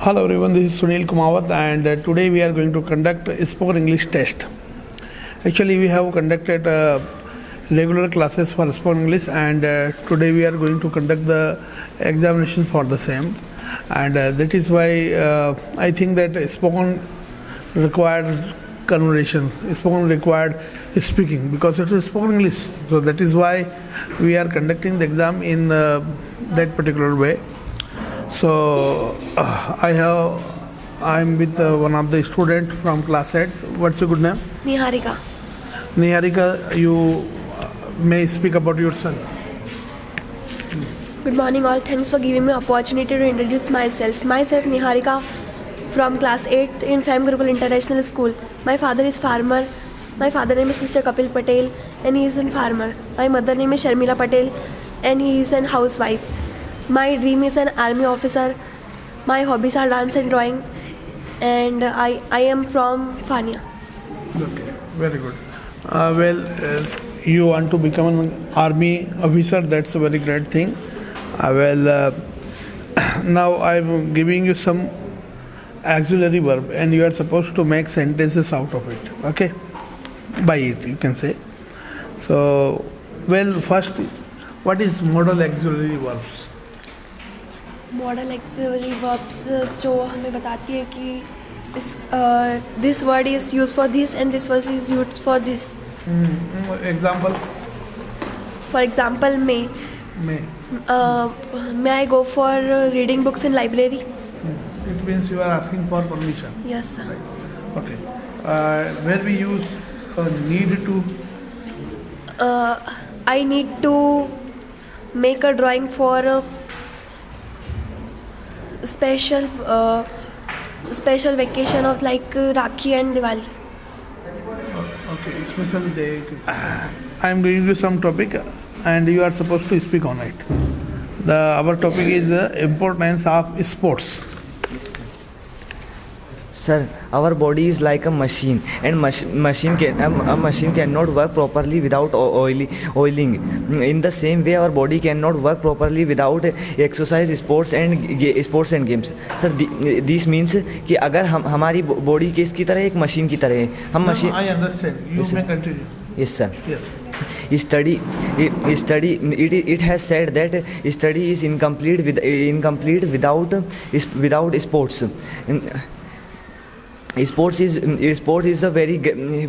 Hello everyone, this is Sunil Kumawat and uh, today we are going to conduct a spoken English test. Actually, we have conducted uh, regular classes for spoken English and uh, today we are going to conduct the examination for the same. And uh, that is why uh, I think that spoken required conversation, spoken required speaking because it is spoken English. So that is why we are conducting the exam in uh, that particular way. So uh, I have I'm with uh, one of the student from class 8. What's your good name? Niharika. Niharika, you uh, may speak about yourself. Good morning all. Thanks for giving me opportunity to introduce myself. Myself Niharika from class 8 in Fam Gurukul International School. My father is farmer. My father name is Mr. Kapil Patel and he is a farmer. My mother name is Sharmila Patel and he is an housewife. My dream is an army officer. My hobbies are dance and drawing and I, I am from Fania. Okay, very good. Uh, well, uh, you want to become an army officer, that's a very great thing. Uh, well, uh, now I'm giving you some auxiliary verb and you are supposed to make sentences out of it. Okay? By it, you can say. So, well, first, what is modal auxiliary verbs? Modal auxiliary verbs जो हमें बताती है कि इस this word is use for this and this word is use for this example, for example may may I go for reading books in library It means you are asking for permission. Yes Okay. Uh, where we use uh, need to I need to make a special uh, special vacation of like uh, Rakhi and Diwali. Okay, special day. Uh, I am giving you some topic, and you are supposed to speak on it. The our topic is uh, importance of sports. Sir our body is like a machine and machine a machine can not work properly without oiling in the same way our body can not work properly without exercise sports and sports and games sir this means कि अगर हम हमारी body किसकी तरह एक machine की तरह है हम machine yes sir study study it it has said that study is incomplete incomplete without without sports sports is sport is a very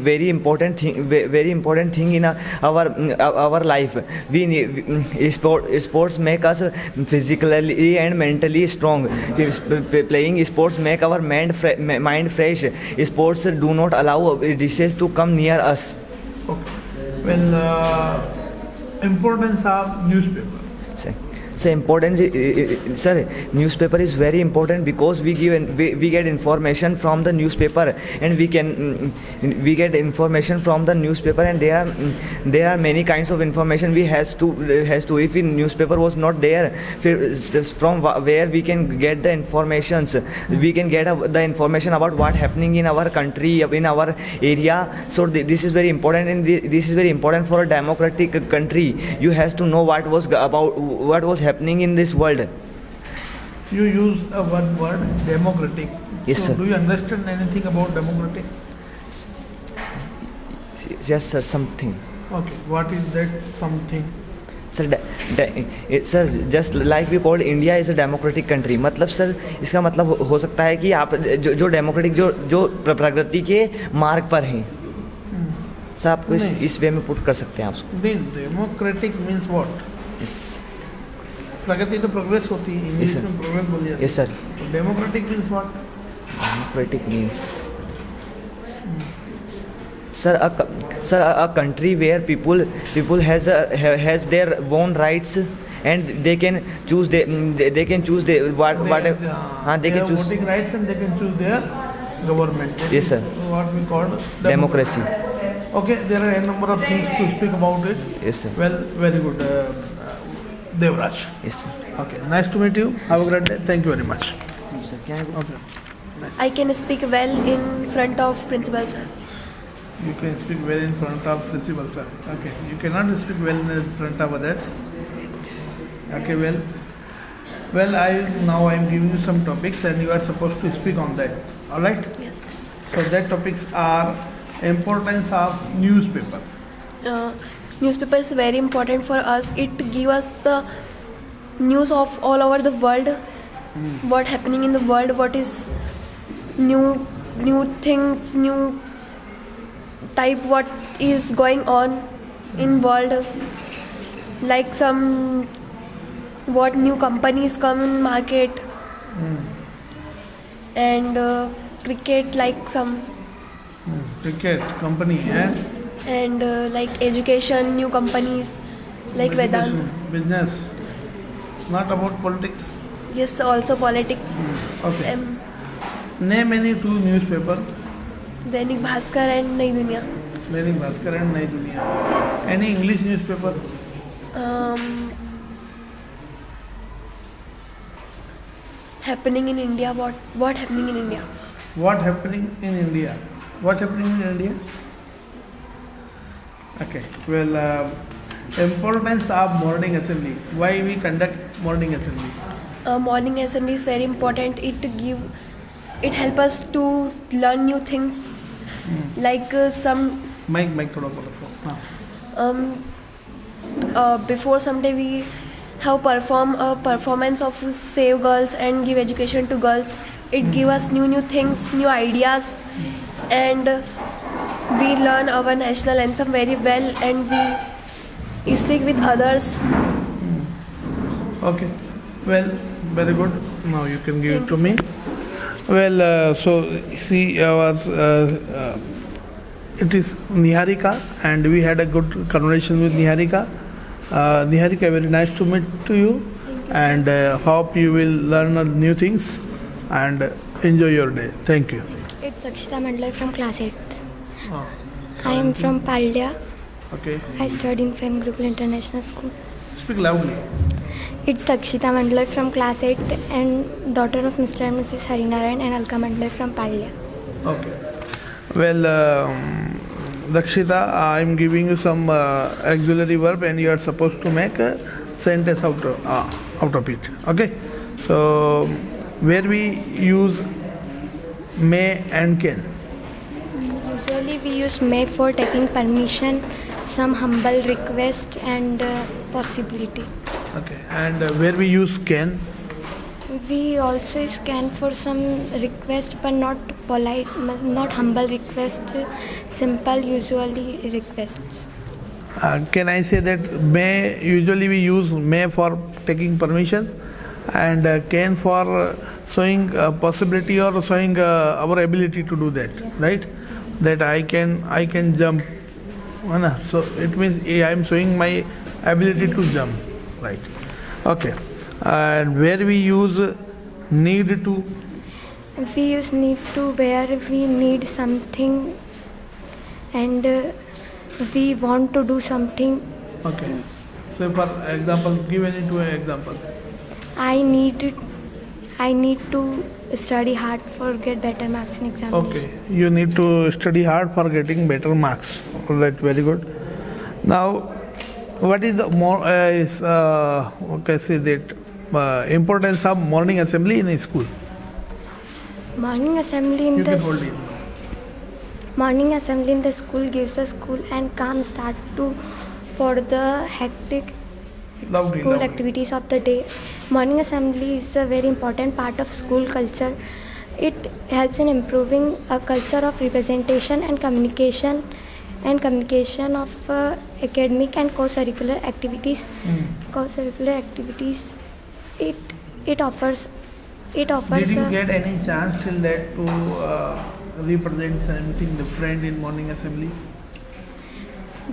very important thing very important thing in our our life we need sport sports make us physically and mentally strong playing sports make our mind mind fresh sports do not allow diseases to come near us Okay. Well, uh, importance of newspaper. So important, uh, sir. Newspaper is very important because we give we, we get information from the newspaper, and we can mm, we get information from the newspaper, and there are mm, there are many kinds of information we has to has to. If newspaper was not there, from where we can get the informations, we can get the information about what happening in our country, in our area. So this is very important, and this is very important for a democratic country. You has to know what was about what was happening in this world. You use a one word democratic. Yes, so sir. Do you understand anything about democratic? Yes, sir. Something. Okay. What is that something? Sir sir just like we called India is a democratic country मतलब sir इसका मतलब हो सकता है कि आप जो जो डेमोक्रेटिक जो जो प्रगति के मार्ग पर हैं सर आपको इस इस वे में पुट कर सकते हैं आप means what? Yes. प्रगति तो प्रोग्रेस होती है इंग्लिश में प्रोग्रेस बोल दिया yes sir democratic means what democratic means sir a sir a country where people people has has their own rights and they can choose they can choose they what what हाँ they can choose voting rights and they can choose their government yes sir what we called democracy okay there are a number of things to speak about it yes sir well very good Devraj. yes sir Okay, nice to meet you. Have a great day. Thank you very much. sir can I go? Okay. I can speak well in front of principal sir. You can speak well in front of principal, sir. Okay. You cannot speak well in front of others. Okay, well. Well, I now I am giving you some topics and you are supposed to speak on that. All right. Yes. So that topics are importance of newspaper. Uh, newspaper is very important for us. It give us the news of all over the world. mm. What happening in the world? What is new new things? New type? What is going on mm. in world? Like some what new companies come in market mm. and uh, cricket like some Cricket company and and uh, like education, new companies, like Vedan Business, not about politics. Yes, also politics. Hmm, okay. Um, Name any two newspaper. Dainik Bhaskar and Nai Duniya. Dainik Bhaskar and Nai Duniya. Any English newspaper? Um, happening in India. What what happening in India? What happening in India? What happening in India? Okay. Well, uh, importance of morning assembly. Why we conduct morning assembly? Uh, morning assembly is very important. It give, it help us to learn new things, mm. like uh, some. Mike, Mike, thoda bolo. Ah. Um, uh, before someday we have perform a performance of save girls and give education to girls. It mm. give us new new things, new ideas and we learn our national anthem very well and we speak with others Okay. Well, very good. Now you can give it to me. Well, uh, so see, I was. Uh, uh, it is Niharika, and we had a good conversation with Niharika. Uh, Niharika, very nice to meet to you, and uh, hope you will learn uh, new things and enjoy your day. Thank you. It's Akshita Mandalay from class 8th. Oh, I am from Paldya. okay. I study in Fem Gurukul International School. Speak loudly. It's Akshita Mandalay from class 8 and daughter of Mr. and Mrs. Harinarayan and Alka Mandalay from Paldya. Okay. Well, um, Dakshita, I am giving you some uh, auxiliary verb, and you are supposed to make a sentence out of, uh, out of it. Okay. So, where we use may and can. Usually we use may for taking permission, some humble request and uh, possibility. Okay. And uh, where we use can. We also scan for some request but not polite, not humble request, simple usually requests. Uh, can I say that may usually we use may for taking permissions, and uh, can for uh, showing uh, possibility or showing uh, our ability to do that, right? That I can I can jump, so it means I am showing my ability to jump, right? Okay, and where we use need to, We use need to where we need something and uh, we want to do something. okay. So for example, give any two example. I need I need to study hard for get better marks in examination. Okay, you need to study hard for getting better marks. All right, very good. Now, what is the more uh, is uh, okay, say that uh, importance of morning assembly in a school? Morning assembly in You the can morning assembly in the school gives us cool and calm start to for the hectic Loudly, school loudly. activities of the day. Morning assembly is a very important part of school culture. It helps in improving a culture of representation and communication and communication of uh, academic and co-curricular activities. Co-curricular activities. It it offers it offers. Did you get any chance till that to uh, represent something different in morning assembly?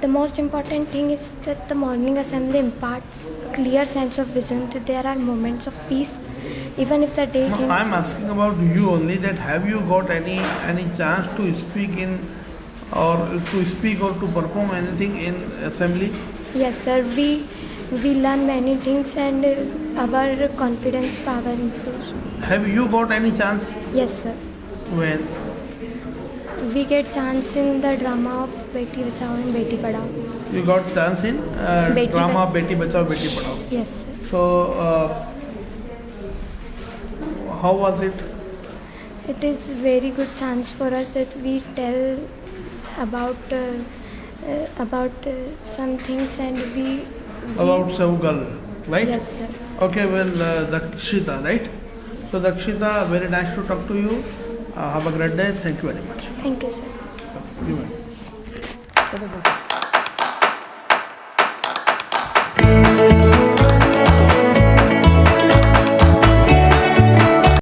The most important thing is that the morning assembly imparts a clear sense of vision that there are moments of peace even if the day No, I'm asking about you only. That have you got any any chance to speak in, or to speak or to perform anything in assembly? Yes sir, we we learn many things and our confidence power improves. Have you got any chance? Yes sir. When? We get chance in the drama of Beti Bachao and Beti Padhao. You got chance in uh, Beti drama Bach- Beti Bachao Beti Padhao. Yes sir. So uh, how was it? It is very good chance for us that we tell about uh, uh, about uh, some things and we, we About Saugal, right? yes sir. Okay, well, uh, Dakshita, right? So, Dakshita, very nice to talk to you. Uh, have a great day. Thank you very much. Thank you sir.